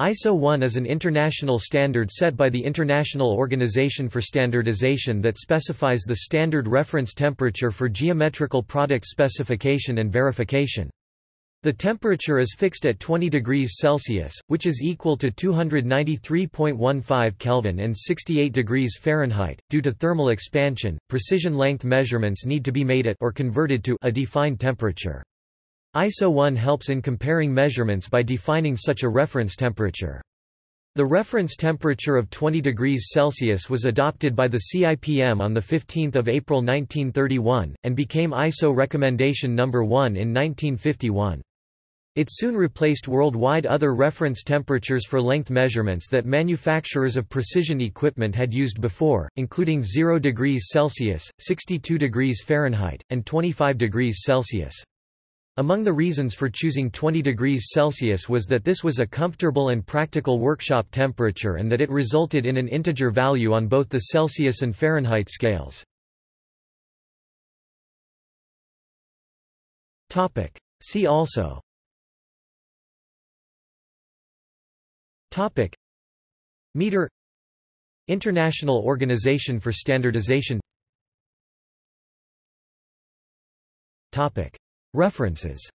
ISO 1 is an international standard set by the International Organization for Standardization that specifies the standard reference temperature for geometrical product specification and verification. The temperature is fixed at 20 degrees Celsius, which is equal to 293.15 Kelvin and 68 degrees Fahrenheit. Due to thermal expansion, precision length measurements need to be made at or converted to a defined temperature. ISO 1 helps in comparing measurements by defining such a reference temperature. The reference temperature of 20 degrees Celsius was adopted by the CIPM on 15 April 1931, and became ISO Recommendation No. 1 in 1951. It soon replaced worldwide other reference temperatures for length measurements that manufacturers of precision equipment had used before, including 0 degrees Celsius, 62 degrees Fahrenheit, and 25 degrees Celsius. Among the reasons for choosing 20 degrees Celsius was that this was a comfortable and practical workshop temperature and that it resulted in an integer value on both the Celsius and Fahrenheit scales. See also. Topic. Meter. International Organization for Standardization. Topic References